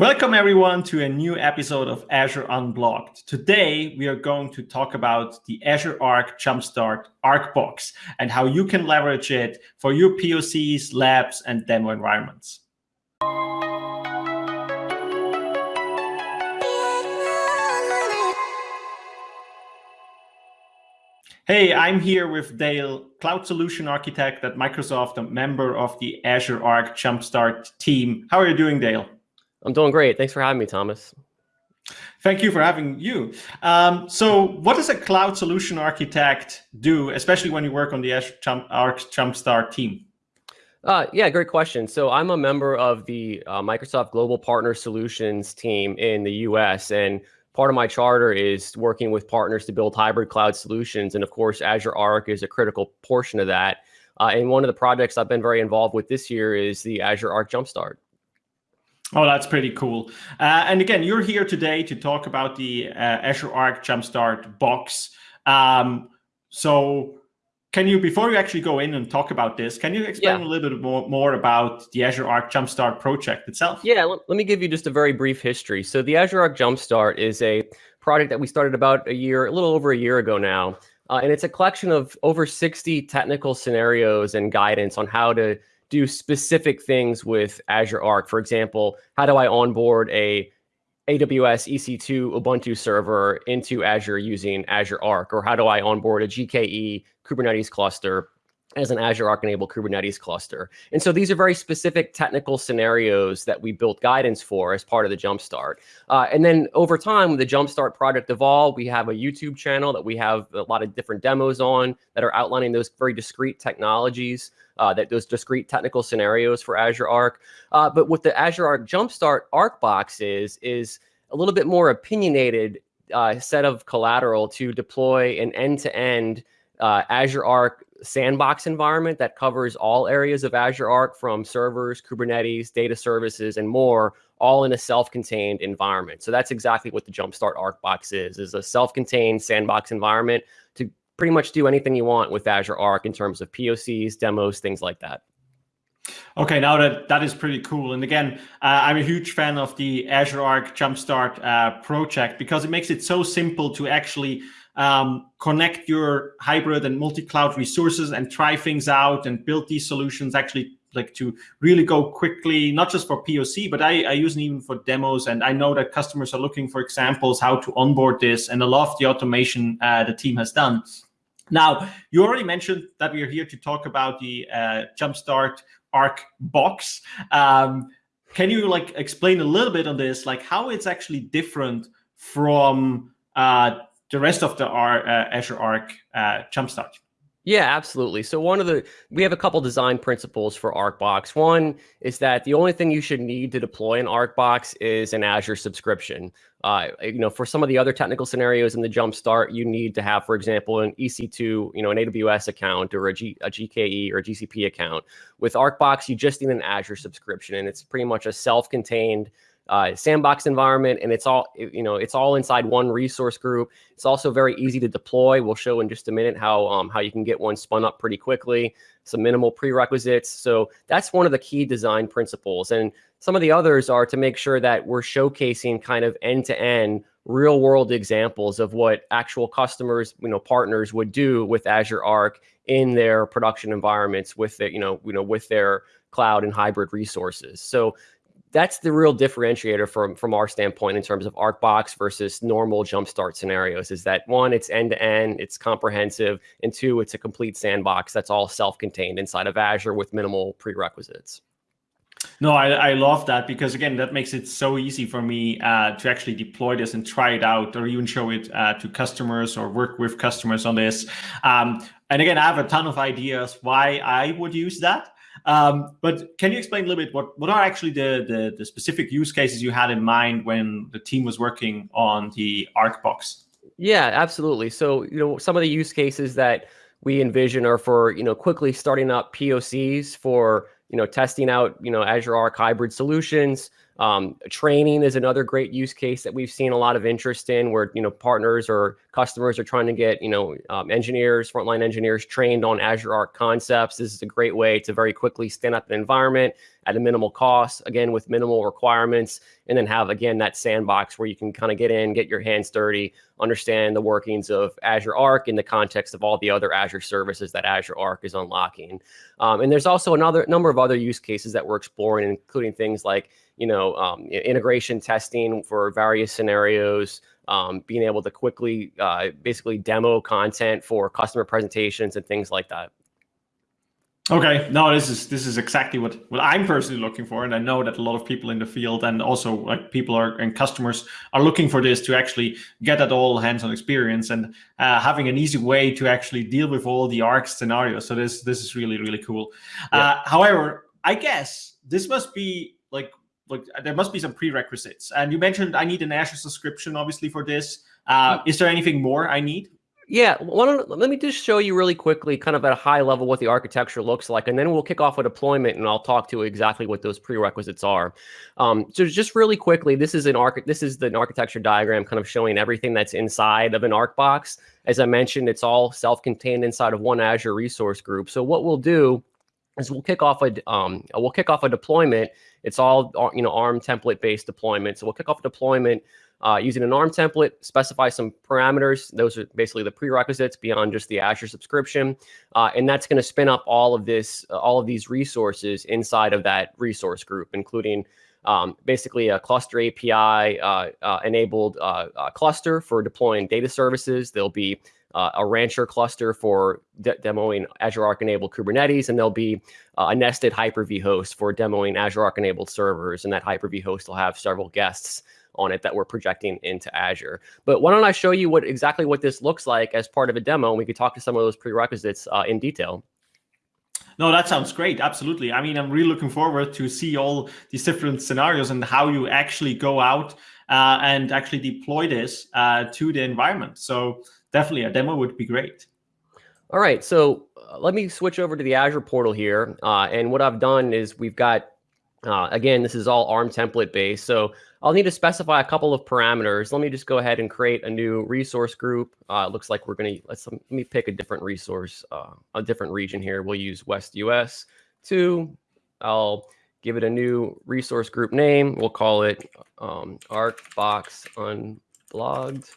Welcome everyone to a new episode of Azure Unblogged. Today we are going to talk about the Azure Arc Jumpstart ArcBox and how you can leverage it for your POCs, labs, and demo environments. Hey, I'm here with Dale, Cloud Solution Architect at Microsoft, a member of the Azure Arc Jumpstart team. How are you doing, Dale? I'm doing great. Thanks for having me, Thomas. Thank you for having you. Um, so what does a cloud solution architect do, especially when you work on the Azure Jump, Arc Jumpstart team? Uh, yeah, great question. So I'm a member of the uh, Microsoft Global Partner Solutions team in the US. And part of my charter is working with partners to build hybrid cloud solutions. And of course, Azure Arc is a critical portion of that. Uh, and one of the projects I've been very involved with this year is the Azure Arc Jumpstart. Oh, that's pretty cool. Uh, and again, you're here today to talk about the uh, Azure Arc Jumpstart box. Um, so can you, before you actually go in and talk about this, can you explain yeah. a little bit more, more, about the Azure Arc Jumpstart project itself? Yeah, let, let me give you just a very brief history. So the Azure Arc Jumpstart is a project that we started about a year, a little over a year ago now. Uh, and it's a collection of over 60 technical scenarios and guidance on how to do specific things with Azure Arc. For example, how do I onboard a AWS EC2 Ubuntu server into Azure using Azure Arc? Or how do I onboard a GKE Kubernetes cluster as an Azure Arc enabled Kubernetes cluster. And so these are very specific technical scenarios that we built guidance for as part of the Jumpstart. Uh, and then over time, the Jumpstart project evolved. We have a YouTube channel that we have a lot of different demos on that are outlining those very discrete technologies, uh, that those discrete technical scenarios for Azure Arc. Uh, but what the Azure Arc Jumpstart Arc box is, is a little bit more opinionated uh, set of collateral to deploy an end-to-end -end, Azure Arc sandbox environment that covers all areas of Azure Arc from servers, Kubernetes, data services, and more, all in a self-contained environment. So that's exactly what the Jumpstart Arc box is, is a self-contained sandbox environment to pretty much do anything you want with Azure Arc in terms of POCs, demos, things like that. Okay, now that that is pretty cool. And again, uh, I'm a huge fan of the Azure Arc Jumpstart uh, project because it makes it so simple to actually um, connect your hybrid and multi-cloud resources and try things out and build these solutions actually like to really go quickly, not just for POC, but I, I use it even for demos. And I know that customers are looking for examples how to onboard this and a lot of the automation uh, the team has done. Now, you already mentioned that we are here to talk about the uh, Jumpstart Arc box. Um, can you like explain a little bit on this, like how it's actually different from uh, the rest of the R, uh, Azure Arc uh, Jumpstart? Yeah, absolutely. So one of the we have a couple design principles for ArcBox. One is that the only thing you should need to deploy an ArcBox is an Azure subscription. Uh, you know, for some of the other technical scenarios in the Jumpstart, you need to have, for example, an EC2, you know, an AWS account or a, G, a GKE or a GCP account. With ArcBox, you just need an Azure subscription, and it's pretty much a self-contained uh, sandbox environment, and it's all you know. It's all inside one resource group. It's also very easy to deploy. We'll show in just a minute how um, how you can get one spun up pretty quickly. Some minimal prerequisites. So that's one of the key design principles. And some of the others are to make sure that we're showcasing kind of end to end real world examples of what actual customers, you know, partners would do with Azure Arc in their production environments with the, you know, you know, with their cloud and hybrid resources. So that's the real differentiator from from our standpoint in terms of ArcBox versus normal jumpstart scenarios is that one, it's end to end, it's comprehensive, and two, it's a complete sandbox that's all self-contained inside of Azure with minimal prerequisites. No, I, I love that because again, that makes it so easy for me uh, to actually deploy this and try it out or even show it uh, to customers or work with customers on this. Um, and again, I have a ton of ideas why I would use that. Um, but can you explain a little bit what, what are actually the, the, the, specific use cases you had in mind when the team was working on the ArcBox? Yeah, absolutely. So, you know, some of the use cases that we envision are for, you know, quickly starting up POCs for, you know, testing out, you know, Azure Arc hybrid solutions, Um, training is another great use case that we've seen a lot of interest in, where you know partners or customers are trying to get you know um, engineers, frontline engineers trained on Azure Arc concepts. This is a great way to very quickly stand up an environment at a minimal cost, again with minimal requirements, and then have again that sandbox where you can kind of get in, get your hands dirty, understand the workings of Azure Arc in the context of all the other Azure services that Azure Arc is unlocking. Um, and there's also another number of other use cases that we're exploring, including things like you know, um, integration testing for various scenarios, um, being able to quickly uh, basically demo content for customer presentations and things like that. Okay, no, this is this is exactly what what I'm personally looking for, and I know that a lot of people in the field and also like people are and customers are looking for this to actually get that all hands-on experience and uh, having an easy way to actually deal with all the arc scenarios. So this this is really really cool. Yeah. Uh, however, I guess this must be like like there must be some prerequisites. And you mentioned I need an Azure subscription, obviously, for this. Uh, is there anything more I need? Yeah, let me just show you really quickly, kind of at a high level, what the architecture looks like, and then we'll kick off a deployment, and I'll talk to exactly what those prerequisites are. Um, so just really quickly, this is an arch this is the architecture diagram, kind of showing everything that's inside of an Arc box. As I mentioned, it's all self-contained inside of one Azure resource group. So what we'll do is we'll kick off a um, we'll kick off a deployment. It's all uh, you know ARM template based deployment. So we'll kick off a deployment uh, using an ARM template, specify some parameters. Those are basically the prerequisites beyond just the Azure subscription, uh, and that's going to spin up all of this, uh, all of these resources inside of that resource group, including um, basically a cluster API uh, enabled cluster for deploying data services. There'll be uh, a Rancher cluster for de demoing Azure Arc enabled Kubernetes, and there'll be uh, a nested Hyper-V host for demoing Azure Arc enabled servers. And that Hyper-V host will have several guests on it that we're projecting into Azure. But why don't I show you what exactly what this looks like as part of a demo, and we could talk to some of those prerequisites uh, in detail. No, that sounds great. Absolutely. I mean, I'm really looking forward to see all these different scenarios and how you actually go out uh, and actually deploy this uh, to the environment. So definitely a demo would be great. All right, so uh, let me switch over to the Azure portal here. Uh, and what I've done is we've got, uh, again, this is all ARM template based. So I'll need to specify a couple of parameters. Let me just go ahead and create a new resource group. Uh, it looks like we're going to, let's let me pick a different resource, uh, a different region here. We'll use West US 2. I'll give it a new resource group name. We'll call it um, ArcBox Unblogged.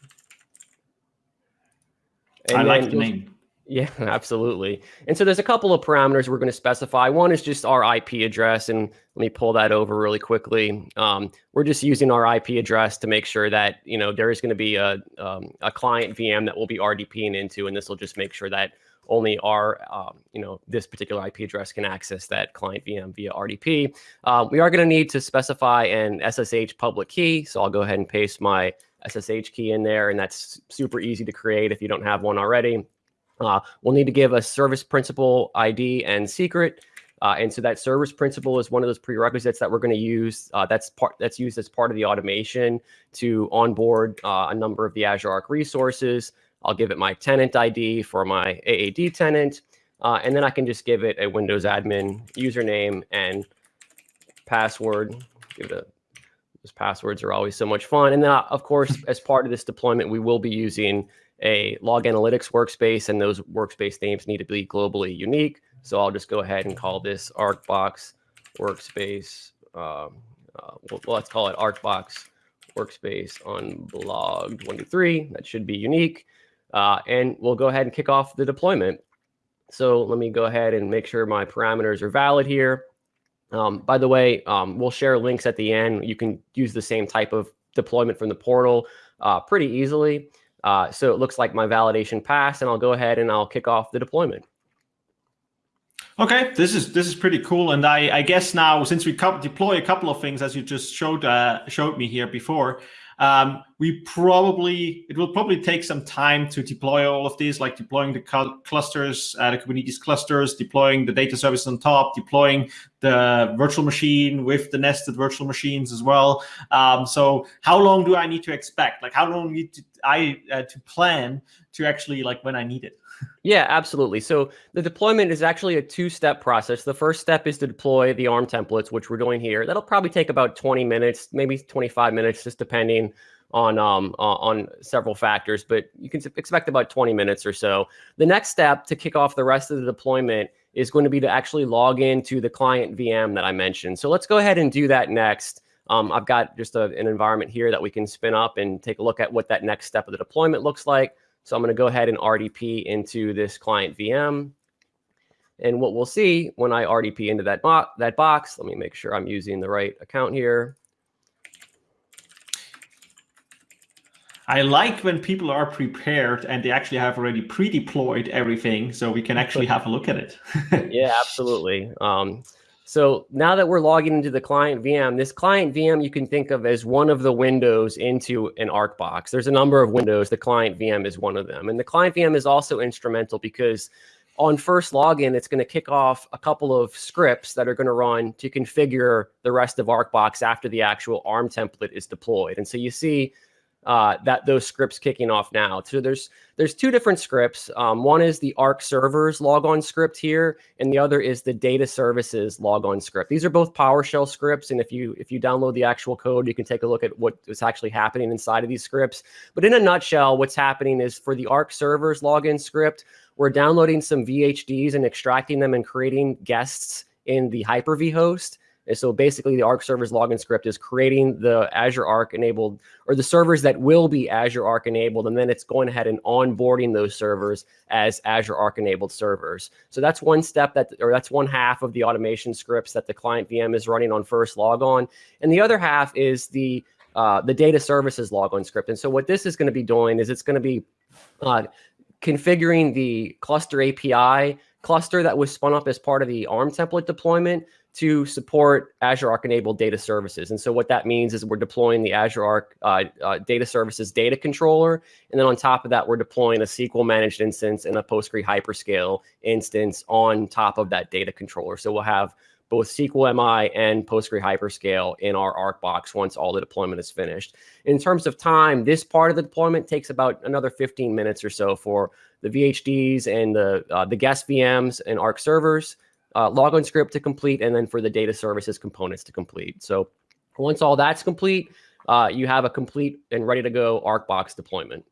And I like the name. Yeah, absolutely. And so there's a couple of parameters we're going to specify. One is just our IP address, and let me pull that over really quickly. Um, we're just using our IP address to make sure that you know there is going to be a um, a client VM that we'll be RDPing into, and this will just make sure that only our um, you know this particular IP address can access that client VM via RDP. Um, we are going to need to specify an SSH public key, so I'll go ahead and paste my SSH key in there, and that's super easy to create if you don't have one already. Uh, we'll need to give a service principal ID and secret. Uh, and so that service principal is one of those prerequisites that we're going to use. Uh, that's part that's used as part of the automation to onboard uh, a number of the Azure Arc resources. I'll give it my tenant ID for my AAD tenant, uh, and then I can just give it a Windows admin username and password. Give it a those passwords are always so much fun. And then, uh, of course, as part of this deployment, we will be using a log analytics workspace, and those workspace names need to be globally unique. So I'll just go ahead and call this ArcBox workspace. Um, uh, well, let's call it ArcBox workspace one to three. That should be unique. Uh, and we'll go ahead and kick off the deployment. So let me go ahead and make sure my parameters are valid here. Um, by the way, um, we'll share links at the end. You can use the same type of deployment from the portal uh, pretty easily. Uh, so it looks like my validation passed, and I'll go ahead and I'll kick off the deployment. Okay, this is this is pretty cool, and I, I guess now since we deploy a couple of things as you just showed uh, showed me here before, um, we probably it will probably take some time to deploy all of these, like deploying the clusters, uh, the Kubernetes clusters, deploying the data service on top, deploying the virtual machine with the nested virtual machines as well. Um, so how long do I need to expect? Like how long need to, I uh, to plan to actually like when I need it? Yeah, absolutely. So the deployment is actually a two-step process. The first step is to deploy the ARM templates, which we're doing here. That'll probably take about 20 minutes, maybe 25 minutes, just depending on um, on several factors. But you can expect about 20 minutes or so. The next step to kick off the rest of the deployment is going to be to actually log into the client VM that I mentioned. So let's go ahead and do that next. Um, I've got just a, an environment here that we can spin up and take a look at what that next step of the deployment looks like. So I'm going to go ahead and RDP into this client VM. And what we'll see when I RDP into that, bo that box, let me make sure I'm using the right account here. I like when people are prepared and they actually have already pre-deployed everything so we can actually have a look at it. yeah, absolutely. Um, so now that we're logging into the client VM, this client VM you can think of as one of the windows into an ARC box. There's a number of windows. The client VM is one of them. And the client VM is also instrumental because on first login, it's going to kick off a couple of scripts that are going to run to configure the rest of ArcBox after the actual ARM template is deployed. And so you see uh, that those scripts kicking off now. So there's there's two different scripts. Um, one is the Arc servers logon script here, and the other is the data services logon script. These are both PowerShell scripts, and if you if you download the actual code, you can take a look at what is actually happening inside of these scripts. But in a nutshell, what's happening is for the Arc servers login script, we're downloading some VHDs and extracting them and creating guests in the Hyper-V host. And so basically the Arc servers login script is creating the Azure Arc enabled or the servers that will be Azure Arc enabled. And then it's going ahead and onboarding those servers as Azure Arc enabled servers. So that's one step that, or that's one half of the automation scripts that the client VM is running on first logon. And the other half is the, uh, the data services logon script. And so what this is going to be doing is it's going to be uh, configuring the cluster API cluster that was spun up as part of the ARM template deployment to support Azure Arc enabled data services. And so what that means is we're deploying the Azure Arc uh, uh, data services data controller. And then on top of that, we're deploying a SQL managed instance and a Postgre hyperscale instance on top of that data controller. So we'll have both SQL MI and Postgre hyperscale in our Arc box once all the deployment is finished. In terms of time, this part of the deployment takes about another 15 minutes or so for the VHDs and the, uh, the guest VMs and Arc servers uh, logon script to complete, and then for the data services components to complete. So once all that's complete, uh, you have a complete and ready to go ArcBox deployment.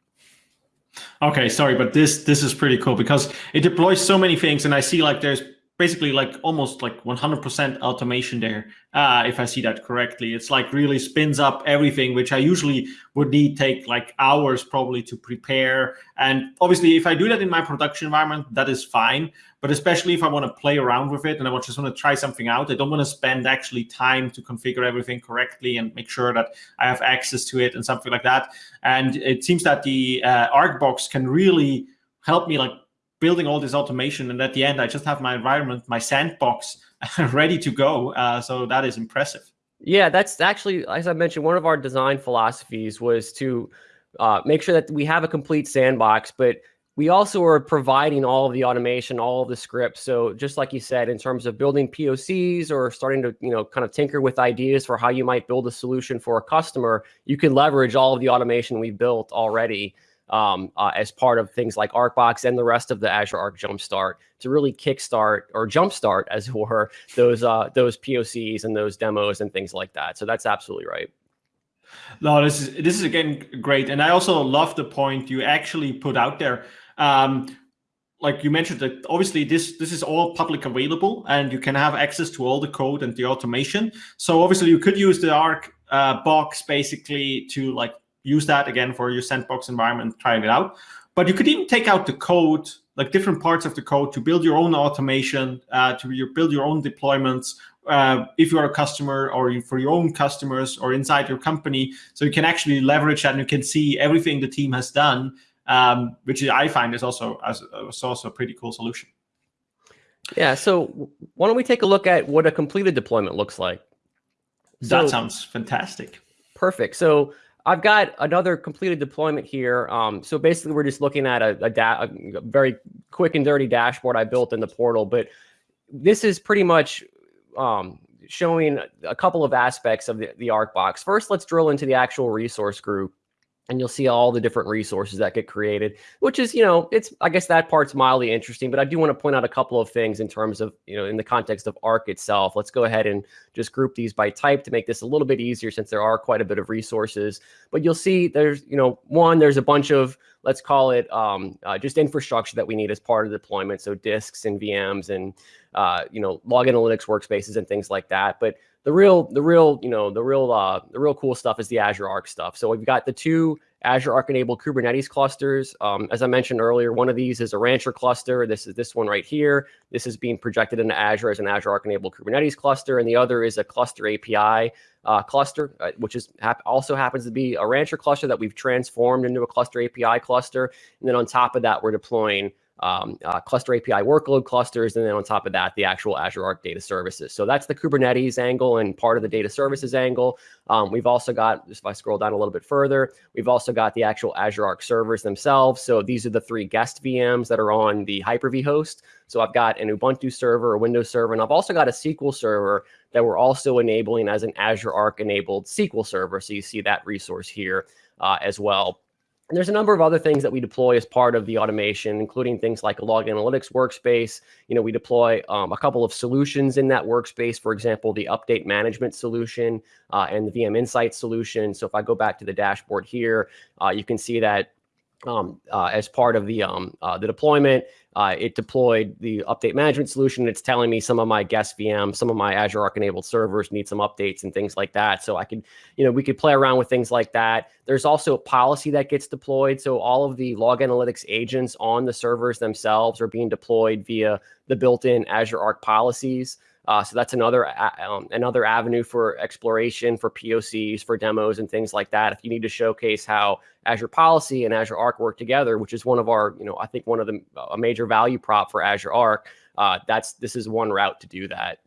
Okay, sorry, but this this is pretty cool because it deploys so many things, and I see like there's basically like almost like 100% automation there, uh, if I see that correctly. It's like really spins up everything, which I usually would need take like hours probably to prepare. And obviously, if I do that in my production environment, that is fine. But especially if I want to play around with it and I just want to try something out, I don't want to spend actually time to configure everything correctly and make sure that I have access to it and something like that. And it seems that the uh, ArcBox can really help me like building all this automation. And at the end, I just have my environment, my sandbox ready to go. Uh, so that is impressive. Yeah, that's actually, as I mentioned, one of our design philosophies was to uh, make sure that we have a complete sandbox, but we also are providing all of the automation, all of the scripts. So just like you said, in terms of building POCs or starting to, you know, kind of tinker with ideas for how you might build a solution for a customer, you can leverage all of the automation we've built already um, uh, as part of things like ArcBox and the rest of the Azure Arc Jumpstart to really kickstart or jumpstart, as it were, those uh, those POCs and those demos and things like that. So that's absolutely right. No, this is this is again great, and I also love the point you actually put out there. Um, like you mentioned that obviously this this is all public available and you can have access to all the code and the automation so obviously you could use the arc uh, box basically to like use that again for your sandbox environment, trying it out. But you could even take out the code, like different parts of the code to build your own automation, uh, to your, build your own deployments, uh, if you're a customer or for your own customers or inside your company. So you can actually leverage that and you can see everything the team has done, um, which I find is also, as, is also a pretty cool solution. Yeah, so why don't we take a look at what a completed deployment looks like? That sounds fantastic. Perfect. So I've got another completed deployment here. Um, so basically, we're just looking at a, a, a, very quick and dirty dashboard I built in the portal. But this is pretty much um, showing a couple of aspects of the, the ArcBox. First, let's drill into the actual resource group. And you'll see all the different resources that get created, which is, you know, it's, I guess that part's mildly interesting, but I do want to point out a couple of things in terms of, you know, in the context of ARC itself. Let's go ahead and just group these by type to make this a little bit easier since there are quite a bit of resources. But you'll see there's, you know, one, there's a bunch of, let's call it um, uh, just infrastructure that we need as part of the deployment. So disks and VMs and, uh, you know, log analytics workspaces and things like that. But the real, the real, you know, the real, uh, the real cool stuff is the Azure Arc stuff. So we've got the two Azure Arc enabled Kubernetes clusters. Um, as I mentioned earlier, one of these is a Rancher cluster. This is this one right here. This is being projected into Azure as an Azure Arc enabled Kubernetes cluster, and the other is a cluster API uh, cluster, uh, which is hap also happens to be a Rancher cluster that we've transformed into a cluster API cluster. And then on top of that, we're deploying um, uh, cluster API workload clusters, and then on top of that, the actual Azure Arc data services. So that's the Kubernetes angle and part of the data services angle. Um, we've also got, if I scroll down a little bit further, we've also got the actual Azure Arc servers themselves. So these are the three guest VMs that are on the Hyper-V host. So I've got an Ubuntu server, a Windows server, and I've also got a SQL server that we're also enabling as an Azure Arc enabled SQL server. So you see that resource here uh, as well. And there's a number of other things that we deploy as part of the automation, including things like a log analytics workspace. You know, we deploy um, a couple of solutions in that workspace. For example, the update management solution uh, and the VM Insight solution. So if I go back to the dashboard here, uh, you can see that um, uh, as part of the um, uh, the deployment. Uh, it deployed the update management solution. It's telling me some of my guest VM, some of my Azure Arc enabled servers need some updates and things like that. So I could, you know, we could play around with things like that. There's also a policy that gets deployed. So all of the log analytics agents on the servers themselves are being deployed via the built-in Azure Arc policies. Uh, so that's another um, another avenue for exploration, for POCs, for demos, and things like that. If you need to showcase how Azure Policy and Azure Arc work together, which is one of our, you know, I think one of the a major value prop for Azure Arc, uh, that's this is one route to do that.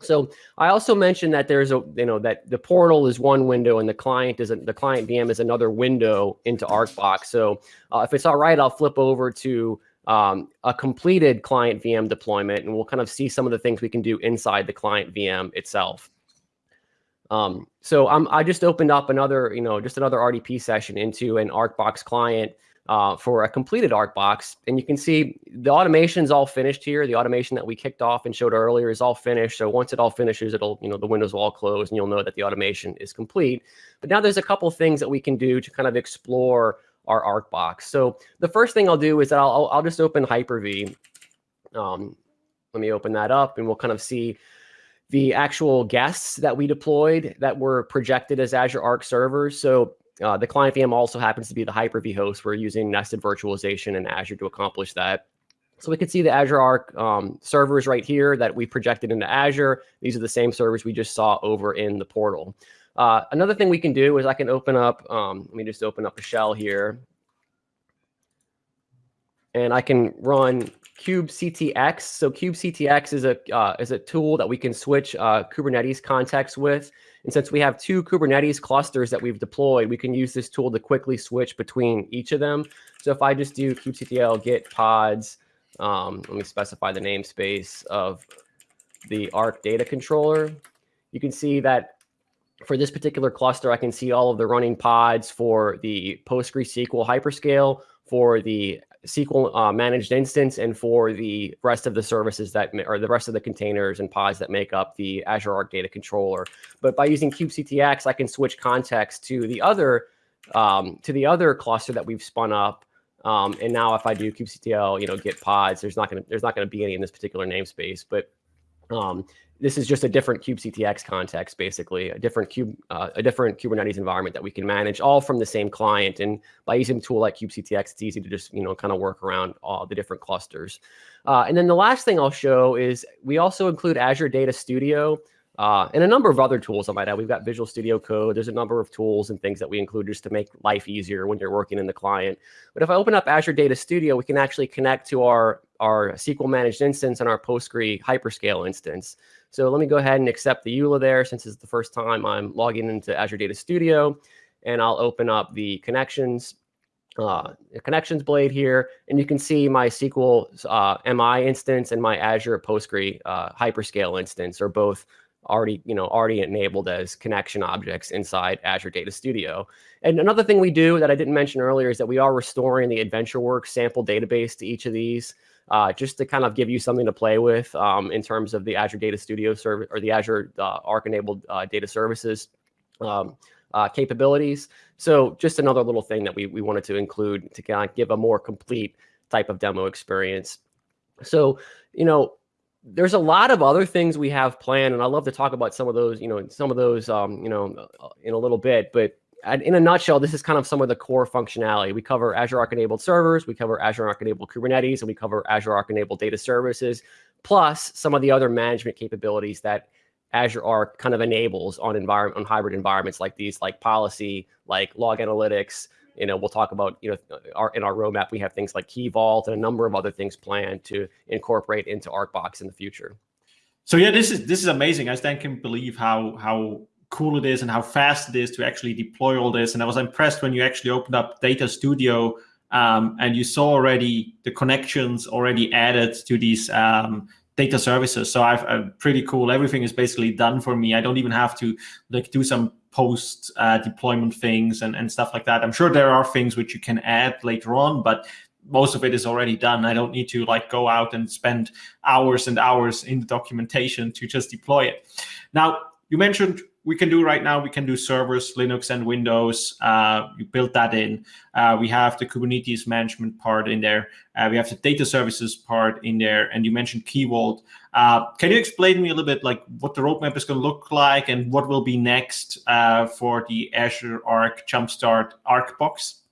So I also mentioned that there's a, you know, that the portal is one window and the client is a, the client VM is another window into ArcBox. So uh, if it's all right, I'll flip over to um, a completed client VM deployment, and we'll kind of see some of the things we can do inside the client VM itself. Um, so I'm, I just opened up another, you know, just another RDP session into an ArcBox client uh, for a completed ArcBox. And you can see the automation is all finished here. The automation that we kicked off and showed earlier is all finished. So once it all finishes, it'll, you know, the windows will all close and you'll know that the automation is complete. But now there's a couple things that we can do to kind of explore our Arc box. So the first thing I'll do is that I'll, I'll just open Hyper-V. Um, let me open that up and we'll kind of see the actual guests that we deployed that were projected as Azure Arc servers. So uh, the client VM also happens to be the Hyper-V host. We're using nested virtualization in Azure to accomplish that. So we can see the Azure Arc um, servers right here that we projected into Azure. These are the same servers we just saw over in the portal. Uh, another thing we can do is I can open up, um, let me just open up a shell here. And I can run kubectx. So kubectx is a uh, is a tool that we can switch uh, Kubernetes context with. And since we have two Kubernetes clusters that we've deployed, we can use this tool to quickly switch between each of them. So if I just do kubectl git pods, um, let me specify the namespace of the Arc data controller, you can see that for this particular cluster, I can see all of the running pods for the PostgreSQL hyperscale, for the SQL uh, managed instance, and for the rest of the services that, or the rest of the containers and pods that make up the Azure Arc Data Controller. But by using kubectx, I can switch context to the other um, to the other cluster that we've spun up. Um, and now if I do kubectl, you know, git pods, there's not going to there's not to be any in this particular namespace, but um, this is just a different kubectx context, basically a different cube, uh, a different Kubernetes environment that we can manage all from the same client. And by using a tool like kubectx, it's easy to just you know kind of work around all the different clusters. Uh, and then the last thing I'll show is we also include Azure Data Studio. Uh, and a number of other tools I might add. We've got Visual Studio Code. There's a number of tools and things that we include just to make life easier when you're working in the client. But if I open up Azure Data Studio, we can actually connect to our, our SQL managed instance and our Postgre hyperscale instance. So let me go ahead and accept the EULA there since it's the first time I'm logging into Azure Data Studio. And I'll open up the connections uh, connections blade here, and you can see my SQL uh, MI instance and my Azure Postgre uh, hyperscale instance are both already, you know, already enabled as connection objects inside Azure Data Studio. And another thing we do that I didn't mention earlier is that we are restoring the AdventureWorks sample database to each of these, uh, just to kind of give you something to play with um, in terms of the Azure Data Studio service or the Azure uh, Arc-enabled uh, data services um, uh, capabilities. So just another little thing that we, we wanted to include to kind of give a more complete type of demo experience. So, you know, there's a lot of other things we have planned, and I love to talk about some of those, you know, some of those, um, you know, in a little bit. But in a nutshell, this is kind of some of the core functionality. We cover Azure Arc enabled servers, we cover Azure Arc enabled Kubernetes, and we cover Azure Arc enabled data services, plus some of the other management capabilities that Azure Arc kind of enables on environment on hybrid environments like these, like policy, like log analytics, you know, we'll talk about, you know, our, in our roadmap, we have things like Key Vault and a number of other things planned to incorporate into ArcBox in the future. So yeah, this is this is amazing. I still can't believe how how cool it is and how fast it is to actually deploy all this. And I was impressed when you actually opened up Data Studio um, and you saw already the connections already added to these um, data services. So I've, I'm pretty cool. Everything is basically done for me. I don't even have to like do some post uh, deployment things and, and stuff like that. I'm sure there are things which you can add later on, but most of it is already done. I don't need to like go out and spend hours and hours in the documentation to just deploy it. Now, you mentioned we can do right now, we can do servers, Linux and Windows. Uh, you build that in. Uh, we have the Kubernetes management part in there. Uh, we have the data services part in there. And you mentioned Key Vault. Uh, can you explain to me a little bit like what the roadmap is going to look like and what will be next uh, for the Azure Arc Jumpstart Arc box?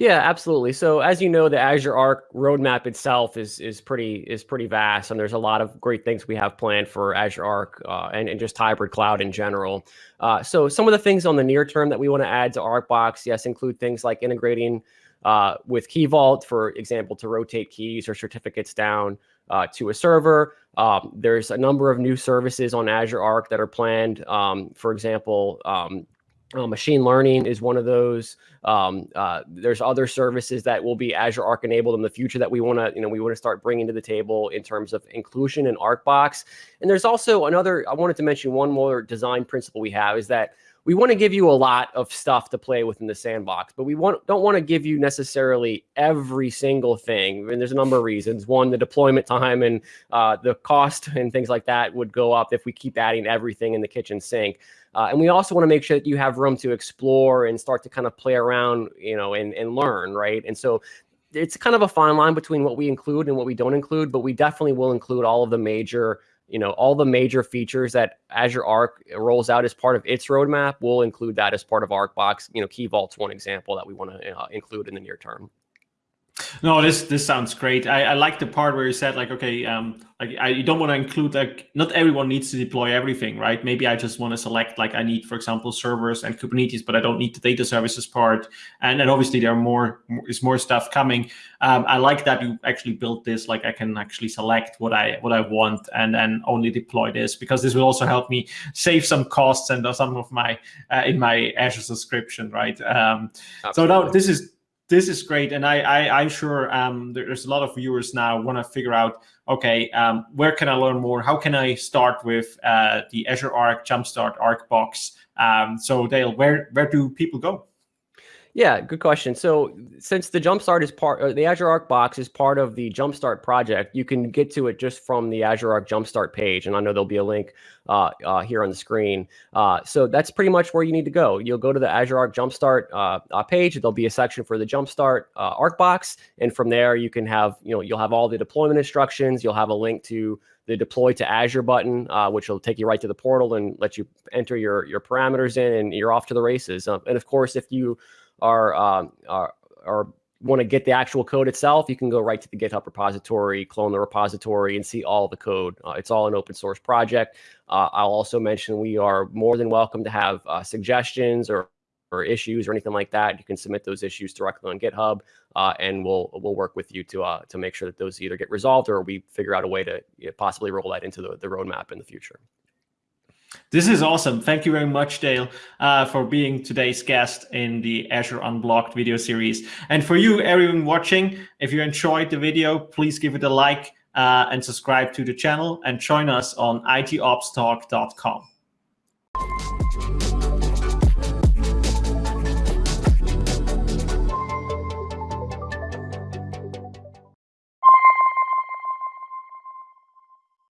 Yeah, absolutely. So as you know, the Azure Arc roadmap itself is is pretty is pretty vast, and there's a lot of great things we have planned for Azure Arc uh, and, and just hybrid cloud in general. Uh, so some of the things on the near term that we want to add to ArcBox, yes, include things like integrating uh, with Key Vault, for example, to rotate keys or certificates down uh, to a server. Um, there's a number of new services on Azure Arc that are planned. Um, for example, um, uh, machine learning is one of those. Um, uh, there's other services that will be Azure Arc enabled in the future that we want to, you know, we want to start bringing to the table in terms of inclusion in ArcBox. And there's also another. I wanted to mention one more design principle we have is that we want to give you a lot of stuff to play with in the sandbox, but we want don't want to give you necessarily every single thing. And there's a number of reasons. One, the deployment time and uh, the cost and things like that would go up if we keep adding everything in the kitchen sink. Uh, and we also want to make sure that you have room to explore and start to kind of play around, you know, and, and learn, right? And so it's kind of a fine line between what we include and what we don't include, but we definitely will include all of the major, you know, all the major features that Azure Arc rolls out as part of its roadmap. We'll include that as part of ArcBox. You know, Key Vault's one example that we want to uh, include in the near term. No, this this sounds great. I, I like the part where you said like, okay, um, like I you don't want to include like not everyone needs to deploy everything, right? Maybe I just want to select like I need, for example, servers and Kubernetes, but I don't need the data services part. And then obviously there are more is more stuff coming. Um, I like that you actually built this. Like I can actually select what I what I want and then only deploy this because this will also help me save some costs and some of my uh, in my Azure subscription, right? Um, so now this is this is great, and I, I am sure um, there's a lot of viewers now want to figure out, okay, um, where can I learn more? How can I start with uh, the Azure Arc Jumpstart Arc box? Um, so Dale, where where do people go? Yeah, good question. So since the Jumpstart is part, uh, the Azure Arc box is part of the Jumpstart project, you can get to it just from the Azure Arc Jumpstart page. And I know there'll be a link uh, uh, here on the screen. Uh, so that's pretty much where you need to go. You'll go to the Azure Arc Jumpstart uh, uh, page. There'll be a section for the Jumpstart Arc box. And from there, you can have, you know, you'll have all the deployment instructions. You'll have a link to the deploy to Azure button, which will take you right to the portal and let you enter your, your parameters in and you're off to the races. and of course, if you are, um, are, are want to get the actual code itself, you can go right to the GitHub repository, clone the repository, and see all the code. Uh, it's all an open source project. Uh, I'll also mention we are more than welcome to have uh, suggestions or, or issues or anything like that. You can submit those issues directly on GitHub, uh, and we'll we'll work with you to uh, to make sure that those either get resolved or we figure out a way to you know, possibly roll that into the, the roadmap in the future. This is awesome. Thank you very much, Dale, uh, for being today's guest in the Azure Unblogged video series. And for you, everyone watching, if you enjoyed the video, please give it a like. uh, and subscribe to the channel and join us on itopstalk.com.